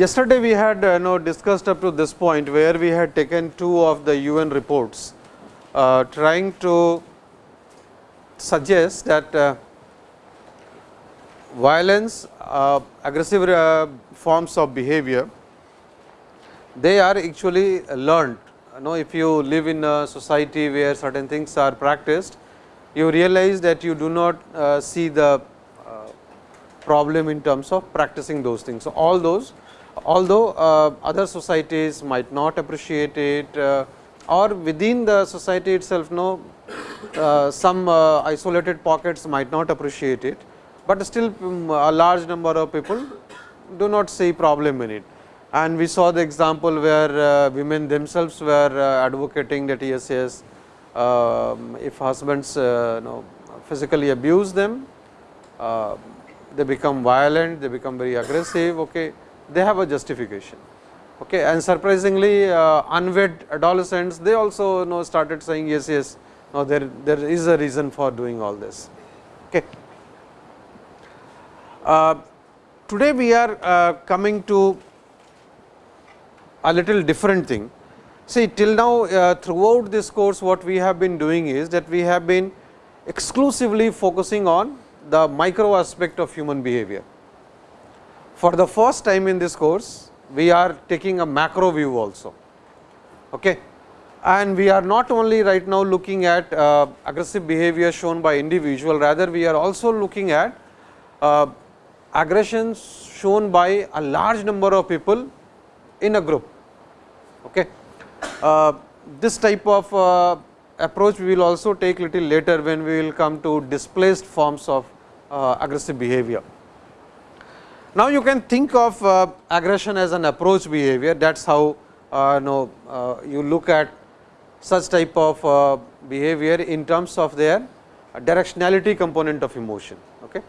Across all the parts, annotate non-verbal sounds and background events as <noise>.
Yesterday we had uh, know discussed up to this point where we had taken two of the UN reports uh, trying to suggest that uh, violence, uh, aggressive uh, forms of behavior, they are actually learned. You know, if you live in a society where certain things are practiced, you realize that you do not uh, see the problem in terms of practicing those things. So, all those although uh, other societies might not appreciate it uh, or within the society itself no uh, some uh, isolated pockets might not appreciate it, but still um, a large number of people do not see problem in it. And we saw the example where uh, women themselves were uh, advocating that yes, yes, um, if husbands know, physically abuse them, they become violent, they become very aggressive. Okay they have a justification. Okay. And surprisingly uh, unwed adolescents they also you know started saying yes, yes now there, there is a reason for doing all this. Okay. Uh, today we are uh, coming to a little different thing. See till now uh, throughout this course what we have been doing is that we have been exclusively focusing on the micro aspect of human behavior. For the first time in this course, we are taking a macro view also. Okay. And we are not only right now looking at uh, aggressive behavior shown by individual, rather we are also looking at uh, aggressions shown by a large number of people in a group. Okay. Uh, this type of uh, approach we will also take little later when we will come to displaced forms of uh, aggressive behavior. Now, you can think of uh, aggression as an approach behavior that is how uh, know, uh, you look at such type of behavior in terms of their directionality component of emotion. Okay.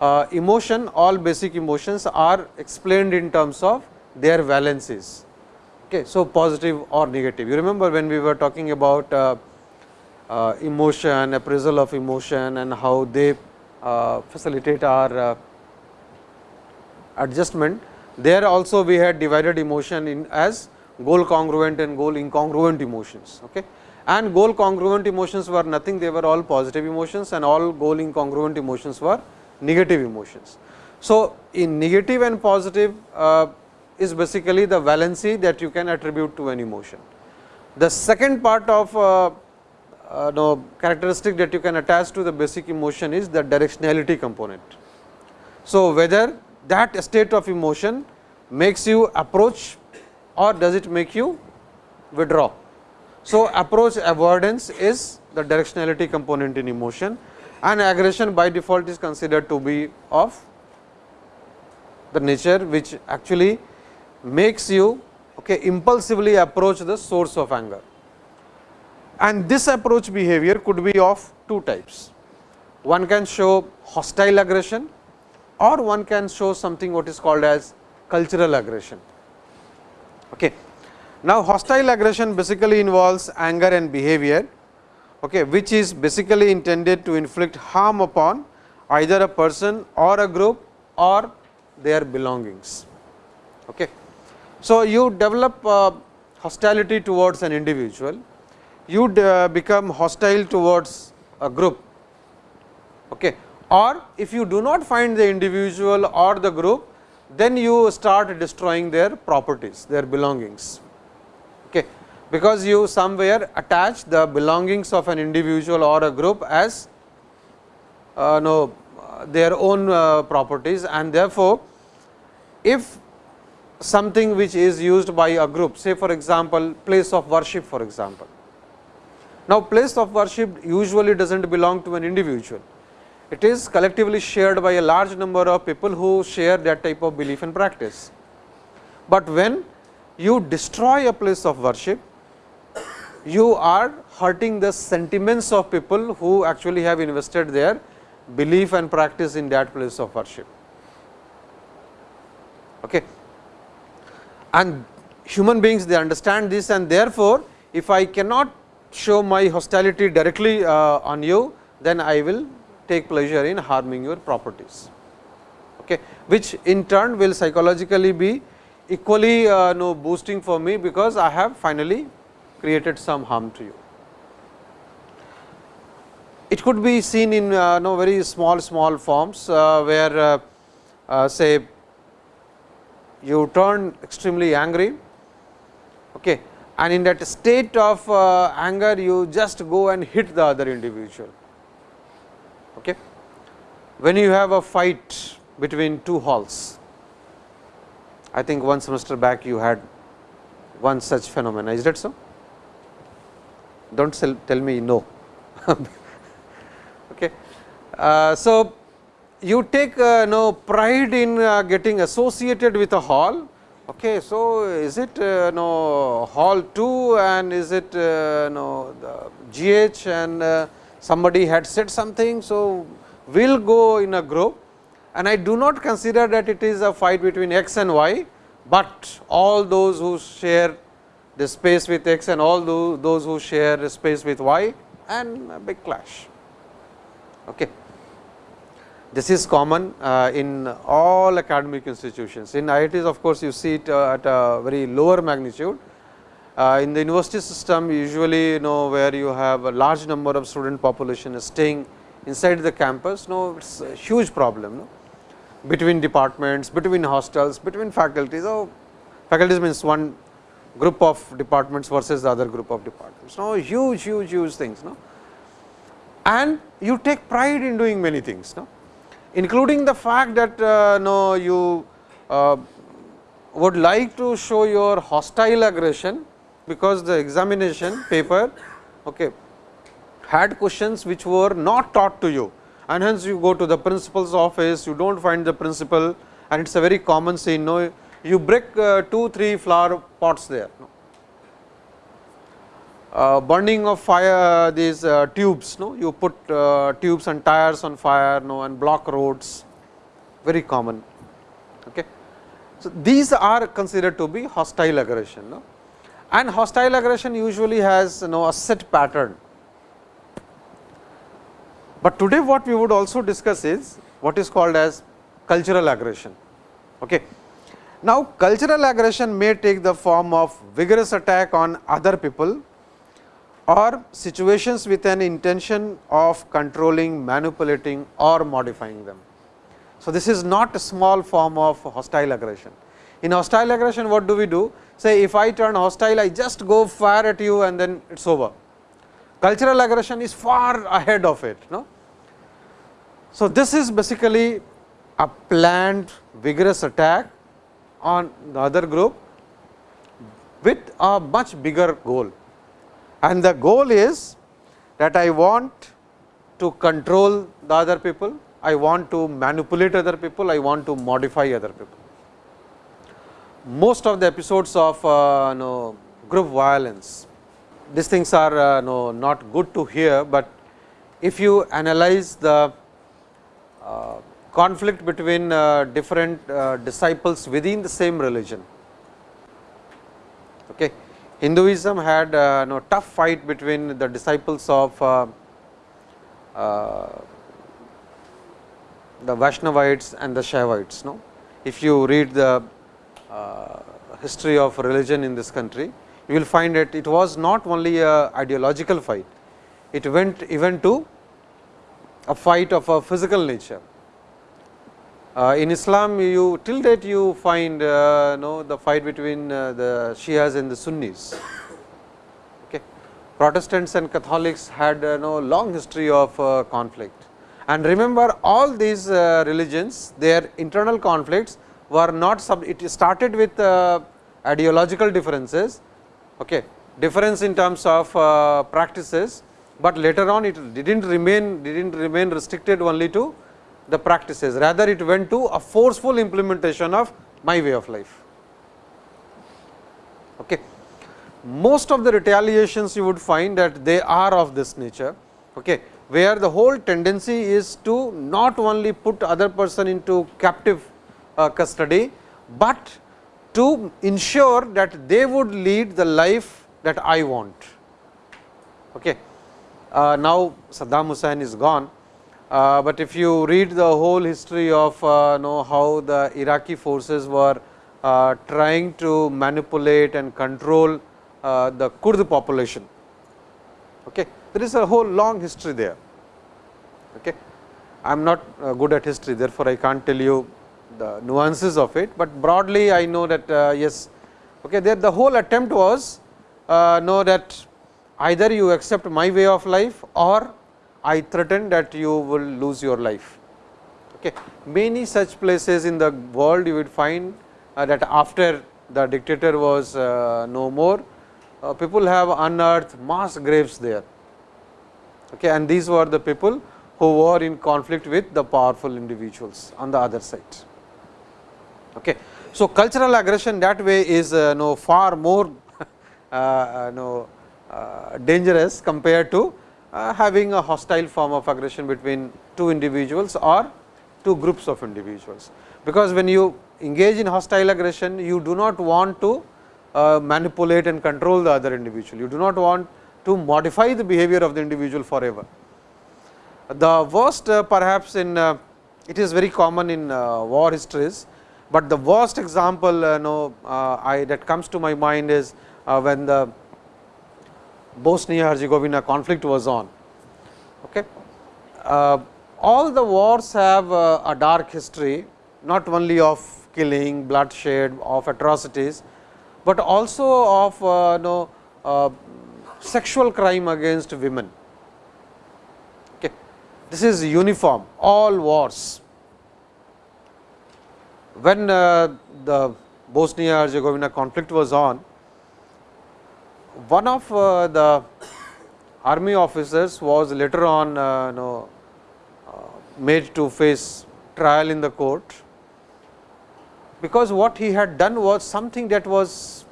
Uh, emotion all basic emotions are explained in terms of their valences. Okay. So, positive or negative you remember when we were talking about uh, emotion appraisal of emotion and how they facilitate our adjustment there also we had divided emotion in as goal congruent and goal incongruent emotions. Okay. And goal congruent emotions were nothing they were all positive emotions and all goal incongruent emotions were negative emotions. So, in negative and positive uh, is basically the valency that you can attribute to an emotion. The second part of uh, uh, no, characteristic that you can attach to the basic emotion is the directionality component. So, whether that state of emotion makes you approach or does it make you withdraw. So, approach avoidance is the directionality component in emotion and aggression by default is considered to be of the nature which actually makes you okay, impulsively approach the source of anger. And this approach behavior could be of two types. One can show hostile aggression or one can show something what is called as cultural aggression. Okay. Now, hostile aggression basically involves anger and behavior, okay, which is basically intended to inflict harm upon either a person or a group or their belongings. Okay. So, you develop hostility towards an individual, you uh, become hostile towards a group. Okay or if you do not find the individual or the group, then you start destroying their properties, their belongings. Okay. Because you somewhere attach the belongings of an individual or a group as uh, no, their own uh, properties and therefore, if something which is used by a group say for example, place of worship for example. Now, place of worship usually does not belong to an individual, it is collectively shared by a large number of people who share that type of belief and practice. But when you destroy a place of worship, you are hurting the sentiments of people who actually have invested their belief and practice in that place of worship. Okay. And human beings they understand this and therefore, if I cannot show my hostility directly uh, on you, then I will take pleasure in harming your properties, okay, which in turn will psychologically be equally uh, no boosting for me, because I have finally created some harm to you. It could be seen in uh, no very small small forms, uh, where uh, uh, say you turn extremely angry okay, and in that state of uh, anger you just go and hit the other individual. Okay. When you have a fight between two halls, I think one semester back you had one such phenomena, is that so? Do not tell me no. <laughs> okay. Uh, so, you take uh, no pride in uh, getting associated with a hall Okay, so is it uh, no hall 2 and is it uh, GH and uh, somebody had said something. So, we will go in a group and I do not consider that it is a fight between x and y, but all those who share the space with x and all those, those who share the space with y and a big clash. Okay. This is common uh, in all academic institutions. In IITs of course, you see it uh, at a very lower magnitude. Uh, in the university system usually you know where you have a large number of student population staying inside the campus, no it is a huge problem no? between departments, between hostels, between faculties. Oh, faculties means one group of departments versus the other group of departments. No huge, huge, huge things. No? And you take pride in doing many things. No? Including the fact that uh, no you uh, would like to show your hostile aggression, because the examination paper okay, had questions which were not taught to you and hence you go to the principal's office, you do not find the principal and it is a very common scene. No, you break uh, 2, 3 flower pots there. No burning of fire these uh, tubes no? You put uh, tubes and tires on fire no? And block roads. Very common. Okay? So these are considered to be hostile aggression no? And hostile aggression usually has you know a set pattern. But today what we would also discuss is what is called as cultural aggression. Okay? Now cultural aggression may take the form of vigorous attack on other people or situations with an intention of controlling, manipulating or modifying them. So, this is not a small form of hostile aggression. In hostile aggression, what do we do? Say, if I turn hostile, I just go fire at you and then it is over. Cultural aggression is far ahead of it. No? So, this is basically a planned vigorous attack on the other group with a much bigger goal and the goal is that I want to control the other people, I want to manipulate other people, I want to modify other people. Most of the episodes of uh, know, group violence, these things are uh, know, not good to hear, but if you analyze the uh, conflict between uh, different uh, disciples within the same religion. Okay. Hinduism had uh, tough fight between the disciples of uh, uh, the Vaishnavites and the Shaivites. No? If you read the uh, history of religion in this country, you will find that it was not only a ideological fight, it went even to a fight of a physical nature. Uh, in Islam, you till date you find uh, know, the fight between uh, the Shias and the Sunnis. Okay. Protestants and Catholics had uh, no long history of uh, conflict. And remember all these religions, their internal conflicts were not sub. It started with ideological differences, okay, difference in terms of practices, but later on it did not remain did not remain restricted only to the practices, rather it went to a forceful implementation of my way of life. Okay. Most of the retaliations you would find that they are of this nature, okay, where the whole tendency is to not only put other person into captive uh, custody, but to ensure that they would lead the life that I want. Okay. Uh, now, Saddam Hussein is gone, uh, but if you read the whole history of uh, know how the Iraqi forces were uh, trying to manipulate and control uh, the Kurd population. Okay. There is a whole long history there. Okay. I am not uh, good at history, therefore, I can't tell you the nuances of it, but broadly I know that yes, okay, there the whole attempt was know that either you accept my way of life or I threaten that you will lose your life. Okay. Many such places in the world you would find uh, that after the dictator was uh, no more, uh, people have unearthed mass graves there. Okay. And these were the people who were in conflict with the powerful individuals on the other side. Okay. So, cultural aggression that way is uh, no far more <laughs> uh, no, uh, dangerous compared to uh, having a hostile form of aggression between two individuals or two groups of individuals. Because when you engage in hostile aggression, you do not want to uh, manipulate and control the other individual. You do not want to modify the behavior of the individual forever. The worst uh, perhaps in uh, it is very common in uh, war histories but the worst example uh, know, uh, I that comes to my mind is uh, when the Bosnia Herzegovina conflict was on. Okay. Uh, all the wars have uh, a dark history not only of killing, bloodshed, of atrocities, but also of uh, know, uh, sexual crime against women. Okay. This is uniform all wars when uh, the Bosnia Herzegovina conflict was on, one of uh, the army officers was later on uh, know, uh, made to face trial in the court, because what he had done was something that was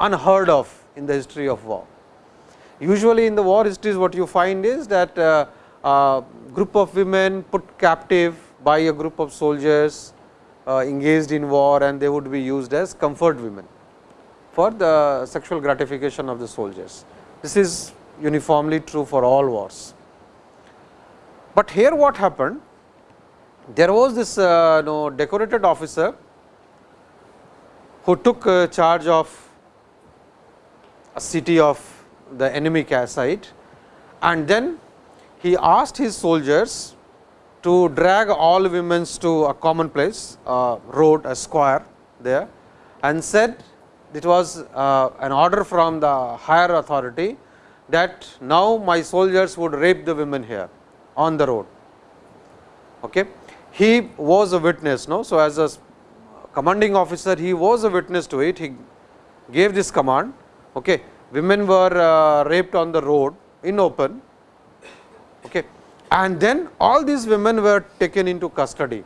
unheard of in the history of war. Usually in the war histories what you find is that uh, a group of women put captive by a group of soldiers uh, engaged in war and they would be used as comfort women for the sexual gratification of the soldiers. This is uniformly true for all wars. But here what happened? There was this uh, decorated officer who took uh, charge of a city of the enemy side and then he asked his soldiers to drag all women to a common place, a road, a square there and said it was uh, an order from the higher authority that now my soldiers would rape the women here on the road. Okay. He was a witness, no? so as a commanding officer, he was a witness to it. He gave this command. Okay. Women were uh, raped on the road in open. Okay and then all these women were taken into custody.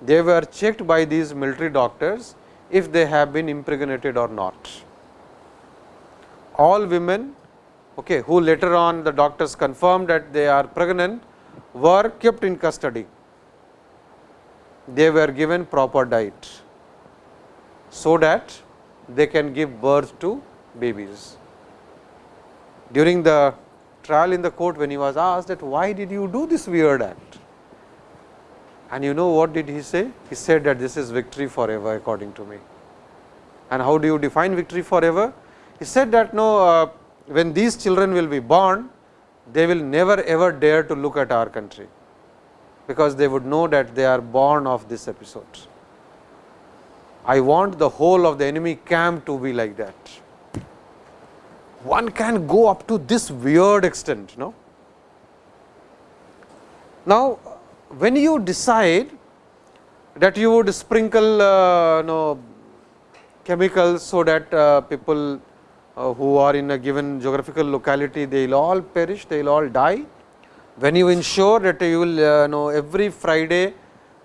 They were checked by these military doctors if they have been impregnated or not. All women okay, who later on the doctors confirmed that they are pregnant were kept in custody. They were given proper diet, so that they can give birth to babies. During the trial in the court when he was asked that why did you do this weird act? And you know what did he say? He said that this is victory forever according to me. And how do you define victory forever? He said that no, uh, when these children will be born, they will never ever dare to look at our country, because they would know that they are born of this episode. I want the whole of the enemy camp to be like that one can go up to this weird extent. No? Now, when you decide that you would sprinkle uh, know, chemicals, so that uh, people uh, who are in a given geographical locality, they will all perish, they will all die. When you ensure that you will uh, know every Friday,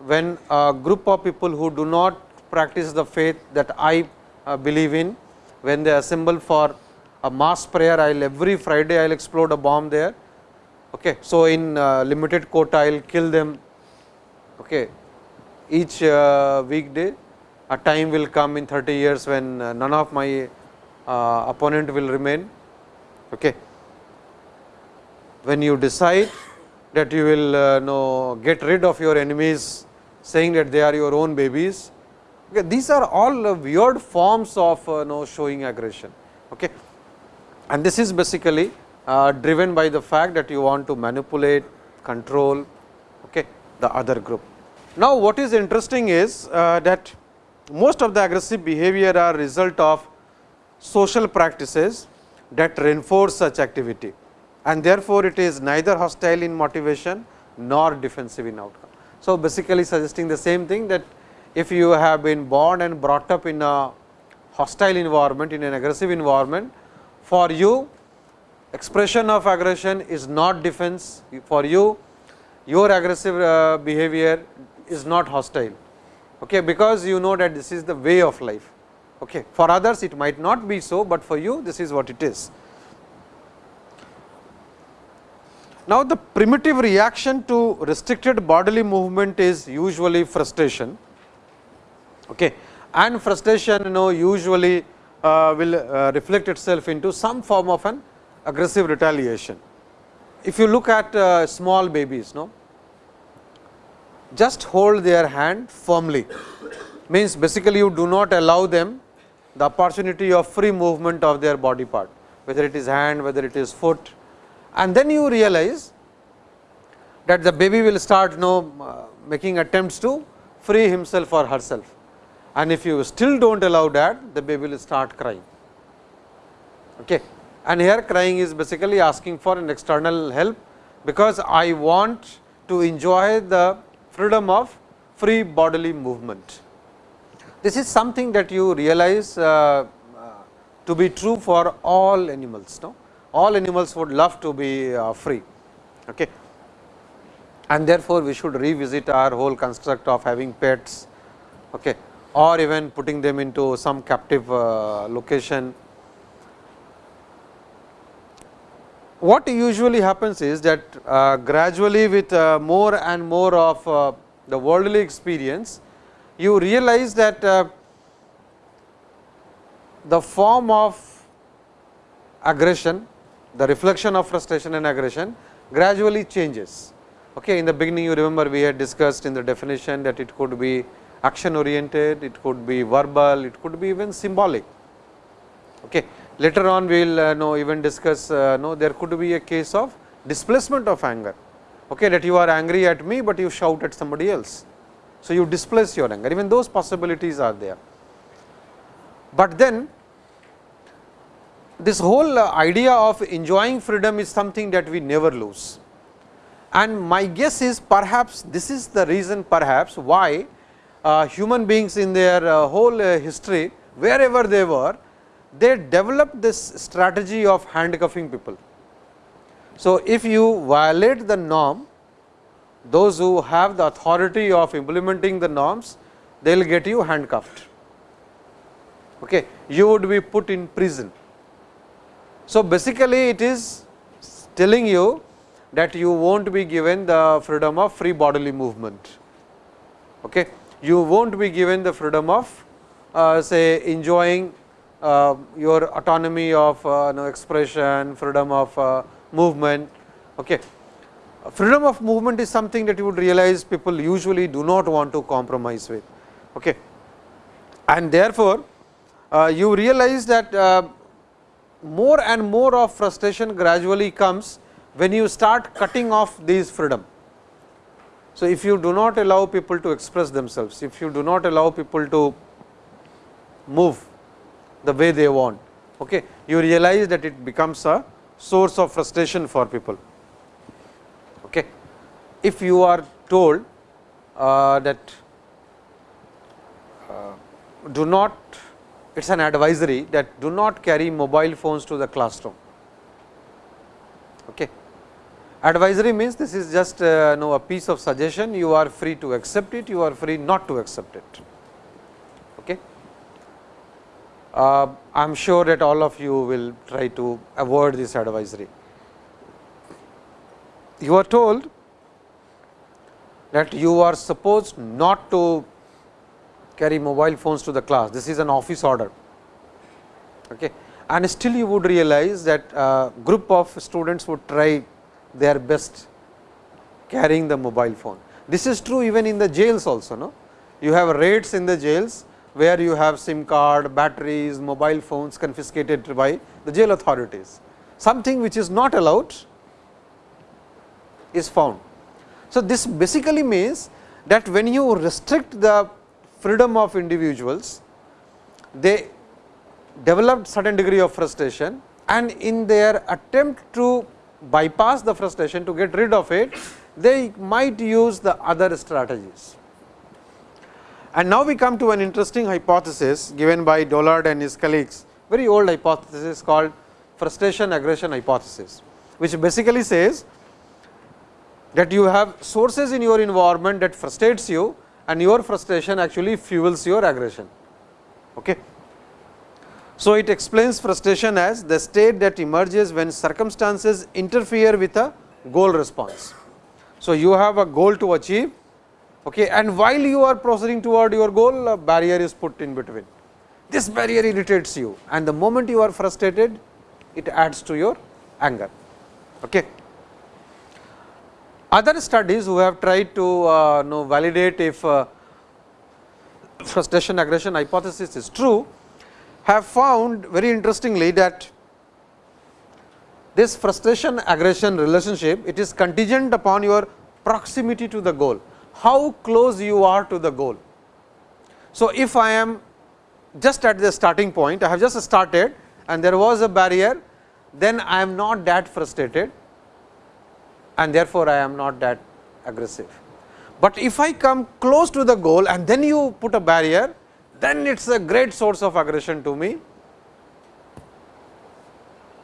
when a group of people who do not practice the faith that I uh, believe in, when they assemble for a mass prayer I will every Friday I will explode a bomb there. Okay. So, in uh, limited quota I will kill them okay, each uh, weekday a time will come in 30 years when uh, none of my opponent will remain. Okay. When you decide that you will uh, know, get rid of your enemies saying that they are your own babies. Okay. These are all weird forms of uh, know, showing aggression. Okay. And this is basically uh, driven by the fact that you want to manipulate, control okay, the other group. Now, what is interesting is uh, that most of the aggressive behavior are result of social practices that reinforce such activity and therefore, it is neither hostile in motivation nor defensive in outcome. So, basically suggesting the same thing that if you have been born and brought up in a hostile environment in an aggressive environment, for you expression of aggression is not defense, for you your aggressive uh, behavior is not hostile, okay, because you know that this is the way of life. Okay. For others it might not be so, but for you this is what it is. Now, the primitive reaction to restricted bodily movement is usually frustration okay. and frustration you know usually uh, will uh, reflect itself into some form of an aggressive retaliation. If you look at uh, small babies, no, just hold their hand firmly means basically you do not allow them the opportunity of free movement of their body part, whether it is hand, whether it is foot, and then you realize that the baby will start you know, uh, making attempts to free himself or herself. And if you still do not allow that, the baby will start crying. Okay. And here crying is basically asking for an external help, because I want to enjoy the freedom of free bodily movement. This is something that you realize uh, uh, to be true for all animals. No? all animals would love to be uh, free. Okay. And therefore, we should revisit our whole construct of having pets okay, or even putting them into some captive uh, location. What usually happens is that uh, gradually with uh, more and more of uh, the worldly experience, you realize that uh, the form of aggression the reflection of frustration and aggression gradually changes. Okay. In the beginning you remember we had discussed in the definition that it could be action oriented, it could be verbal, it could be even symbolic. Okay. Later on we will uh, know even discuss uh, know there could be a case of displacement of anger, okay, that you are angry at me, but you shout at somebody else. So, you displace your anger even those possibilities are there. But then this whole uh, idea of enjoying freedom is something that we never lose. And my guess is perhaps this is the reason perhaps why uh, human beings in their uh, whole uh, history wherever they were, they developed this strategy of handcuffing people. So, if you violate the norm, those who have the authority of implementing the norms, they will get you handcuffed. Okay. You would be put in prison so, basically it is telling you that you will not be given the freedom of free bodily movement. Okay. You will not be given the freedom of uh, say enjoying your autonomy of uh, know, expression, freedom of uh, movement. Okay. Freedom of movement is something that you would realize people usually do not want to compromise with. Okay. And therefore, uh, you realize that uh, more and more of frustration gradually comes when you start cutting off these freedom. So, if you do not allow people to express themselves, if you do not allow people to move the way they want, okay, you realize that it becomes a source of frustration for people. Okay. If you are told uh, that uh, do not it is an advisory that do not carry mobile phones to the classroom. Okay. Advisory means this is just uh, know, a piece of suggestion, you are free to accept it, you are free not to accept it. Okay. Uh, I am sure that all of you will try to avoid this advisory. You are told that you are supposed not to carry mobile phones to the class. This is an office order. Okay. And still you would realize that a group of students would try their best carrying the mobile phone. This is true even in the jails also. No? You have raids in the jails, where you have SIM card, batteries, mobile phones confiscated by the jail authorities. Something which is not allowed is found. So, this basically means that when you restrict the freedom of individuals, they developed certain degree of frustration and in their attempt to bypass the frustration to get rid of it, they might use the other strategies. And now we come to an interesting hypothesis given by Dollard and his colleagues, very old hypothesis called frustration aggression hypothesis, which basically says that you have sources in your environment that frustrates you and your frustration actually fuels your aggression. Okay. So, it explains frustration as the state that emerges when circumstances interfere with a goal response. So, you have a goal to achieve okay, and while you are proceeding toward your goal a barrier is put in between. This barrier irritates you and the moment you are frustrated it adds to your anger. Okay. Other studies who have tried to uh, know validate if uh, frustration aggression hypothesis is true, have found very interestingly that this frustration aggression relationship it is contingent upon your proximity to the goal, how close you are to the goal. So, if I am just at the starting point, I have just started and there was a barrier, then I am not that frustrated and therefore, I am not that aggressive. But if I come close to the goal and then you put a barrier, then it is a great source of aggression to me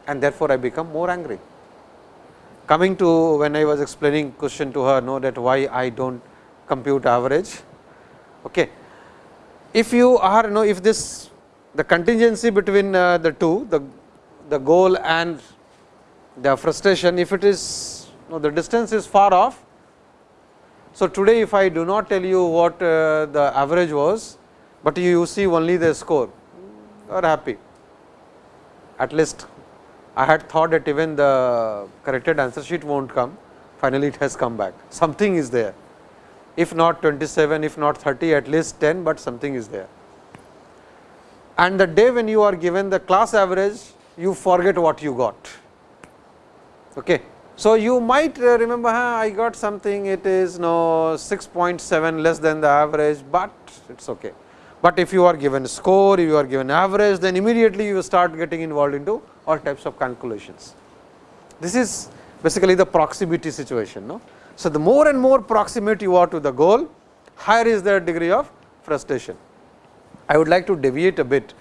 and therefore, I become more angry. Coming to when I was explaining question to her know that why I do not compute average. Okay. If you are know if this the contingency between uh, the two the, the goal and the frustration if it is now, the distance is far off. So, today if I do not tell you what uh, the average was, but you see only the score, you are happy. At least I had thought that even the corrected answer sheet will not come, finally it has come back, something is there. If not 27, if not 30, at least 10, but something is there. And the day when you are given the class average, you forget what you got. Okay. So, you might uh, remember huh, I got something it is no 6.7 less than the average, but it is okay. But if you are given score, if you are given average, then immediately you start getting involved into all types of calculations. This is basically the proximity situation. No? So, the more and more proximate you are to the goal, higher is the degree of frustration. I would like to deviate a bit.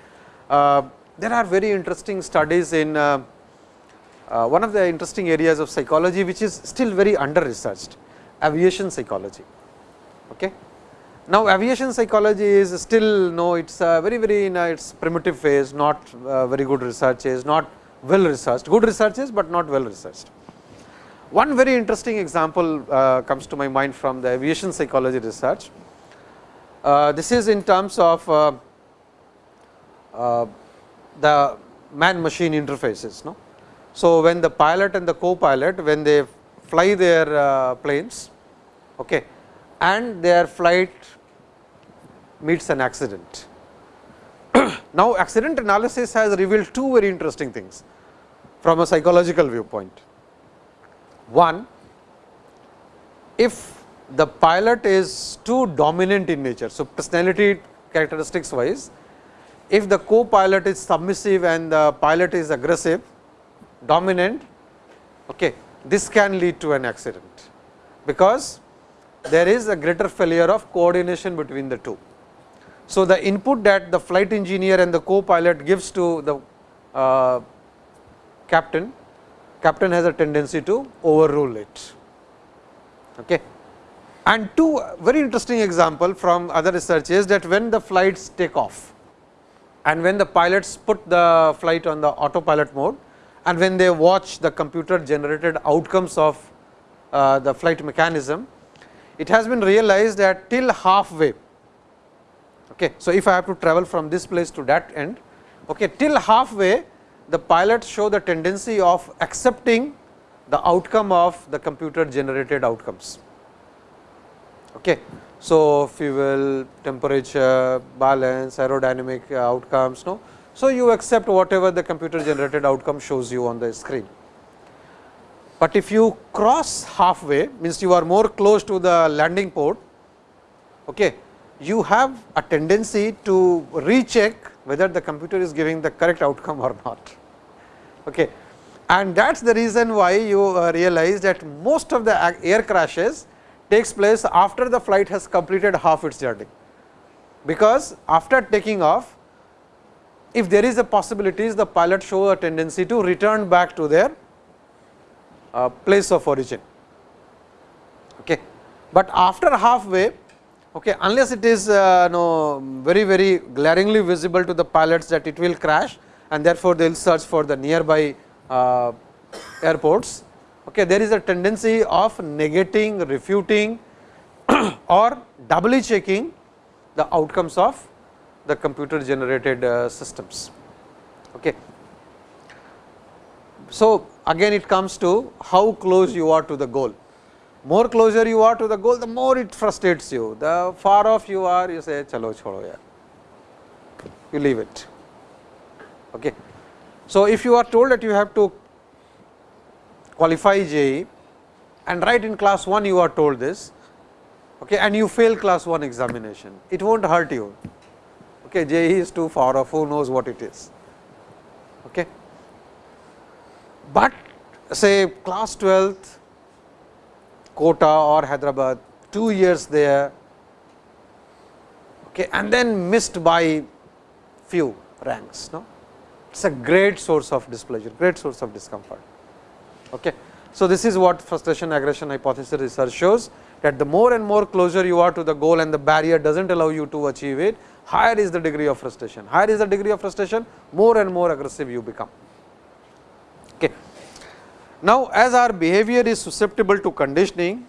Uh, there are very interesting studies in uh, uh, one of the interesting areas of psychology which is still very under researched aviation psychology. Okay. Now, aviation psychology is still no it is very very in its primitive phase not uh, very good research is not well researched good research is, but not well researched. One very interesting example uh, comes to my mind from the aviation psychology research. Uh, this is in terms of uh, uh, the man machine interfaces. No? So, when the pilot and the co-pilot when they fly their uh, planes okay, and their flight meets an accident. <clears throat> now, accident analysis has revealed two very interesting things from a psychological viewpoint. One, if the pilot is too dominant in nature. So, personality characteristics wise, if the co-pilot is submissive and the pilot is aggressive, dominant, okay, this can lead to an accident, because there is a greater failure of coordination between the two. So, the input that the flight engineer and the co-pilot gives to the uh, captain, captain has a tendency to overrule it. Okay. And two very interesting example from other research is that when the flights take off and when the pilots put the flight on the autopilot mode, and when they watch the computer generated outcomes of uh, the flight mechanism, it has been realized that till halfway, Okay. So, if I have to travel from this place to that end, okay, till halfway the pilots show the tendency of accepting the outcome of the computer generated outcomes. Okay. So, fuel, temperature, balance, aerodynamic uh, outcomes. No? So, you accept whatever the computer generated outcome shows you on the screen. But if you cross halfway means you are more close to the landing port, okay, you have a tendency to recheck whether the computer is giving the correct outcome or not. Okay. And that is the reason why you uh, realize that most of the air crashes takes place after the flight has completed half its journey. Because after taking off, if there is a possibility, the pilot show a tendency to return back to their uh, place of origin. Okay. But after halfway, okay, unless it is uh, very very glaringly visible to the pilots that it will crash and therefore, they will search for the nearby uh, airports. Okay, there is a tendency of negating, refuting <clears throat> or doubly checking the outcomes of the computer generated uh, systems. Okay. So, again it comes to how close you are to the goal. More closer you are to the goal, the more it frustrates you. The far off you are, you say, chalo chodo yaar. You leave it. Okay. So, if you are told that you have to qualify JEE and right in class 1 you are told this okay, and you fail class 1 examination, it will not hurt you. Okay, JEE is too far off, who knows what it is. Okay. But say class 12th Kota or Hyderabad, 2 years there okay, and then missed by few ranks. No? It is a great source of displeasure, great source of discomfort. Okay. So, this is what frustration aggression hypothesis research shows that the more and more closer you are to the goal and the barrier does not allow you to achieve it, higher is the degree of frustration. Higher is the degree of frustration, more and more aggressive you become. Okay. Now, as our behavior is susceptible to conditioning,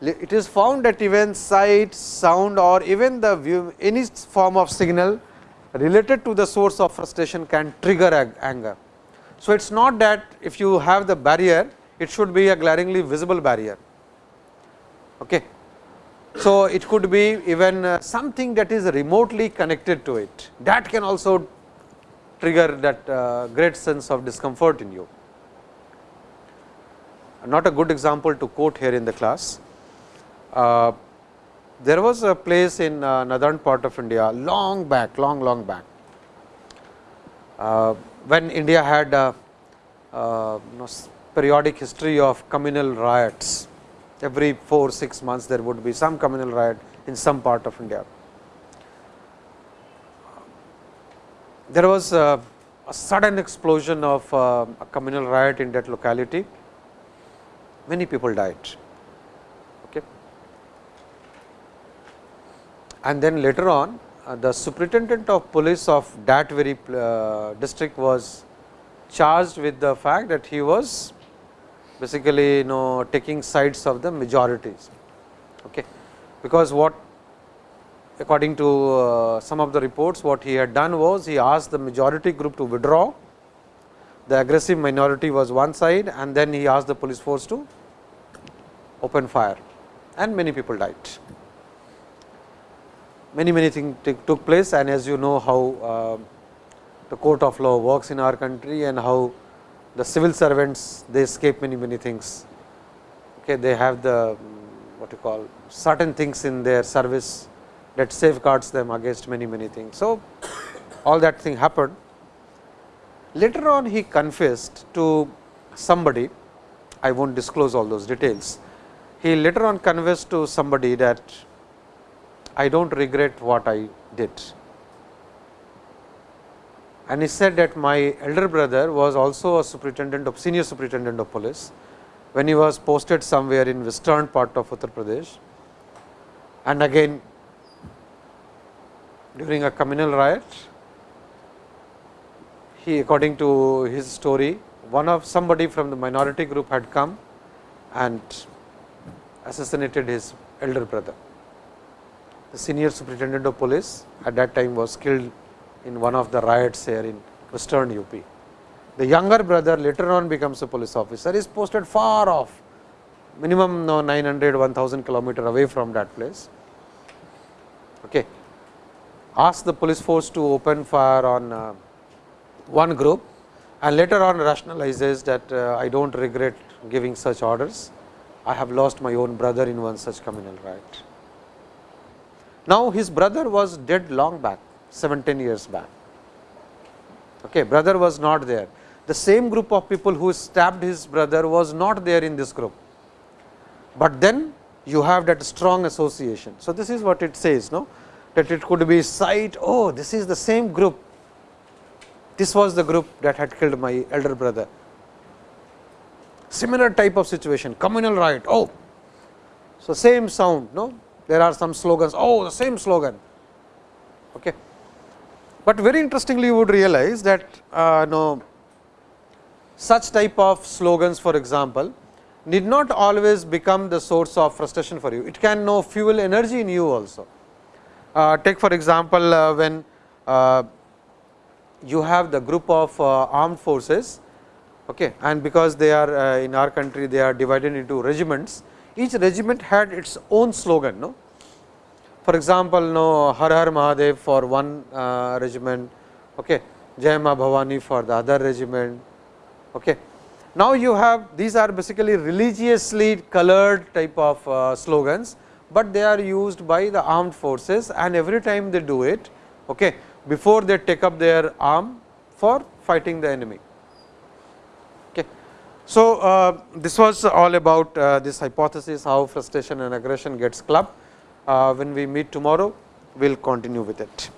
it is found that even sight, sound or even the view, any form of signal related to the source of frustration can trigger anger. So, it is not that if you have the barrier, it should be a glaringly visible barrier. Okay. So, it could be even uh, something that is remotely connected to it that can also trigger that uh, great sense of discomfort in you. Not a good example to quote here in the class. Uh, there was a place in uh, northern part of India long back, long, long back, uh, when India had a, uh, you know, periodic history of communal riots every 4 6 months there would be some communal riot in some part of India. There was a, a sudden explosion of uh, a communal riot in that locality, many people died. Okay. And then later on uh, the superintendent of police of that very uh, district was charged with the fact that he was basically you know taking sides of the majorities. Okay. Because what according to uh, some of the reports what he had done was he asked the majority group to withdraw, the aggressive minority was one side and then he asked the police force to open fire and many people died. Many many things took place and as you know how uh, the court of law works in our country and how the civil servants they escape many many things. Okay, they have the what you call certain things in their service that safeguards them against many many things. So, all that thing happened. Later on he confessed to somebody, I will not disclose all those details. He later on confessed to somebody that I do not regret what I did. And he said that my elder brother was also a superintendent of senior superintendent of police when he was posted somewhere in western part of Uttar Pradesh. And again during a communal riot he according to his story one of somebody from the minority group had come and assassinated his elder brother the senior superintendent of police at that time was killed in one of the riots here in western UP. The younger brother later on becomes a police officer, is posted far off minimum no 900 1000 kilometer away from that place. Okay. Ask the police force to open fire on uh, one group and later on rationalizes that uh, I do not regret giving such orders. I have lost my own brother in one such communal riot. Now, his brother was dead long back 17 years back. Okay, brother was not there. The same group of people who stabbed his brother was not there in this group, but then you have that strong association. So, this is what it says no that it could be sight oh this is the same group this was the group that had killed my elder brother. Similar type of situation, communal riot. Oh, so same sound. No, there are some slogans. Oh, the same slogan. Okay. But very interestingly, you would realize that uh, no, such type of slogans, for example, need not always become the source of frustration for you. It can no fuel energy in you also. Uh, take for example, uh, when uh, you have the group of uh, armed forces okay, and because they are uh, in our country they are divided into regiments each regiment had its own slogan no for example no har har mahadev for one uh, regiment okay jai ma bhavani for the other regiment okay now you have these are basically religiously colored type of uh, slogans but they are used by the armed forces and every time they do it okay before they take up their arm for fighting the enemy. So, uh, this was all about uh, this hypothesis how frustration and aggression gets clubbed. Uh, when we meet tomorrow, we will continue with it.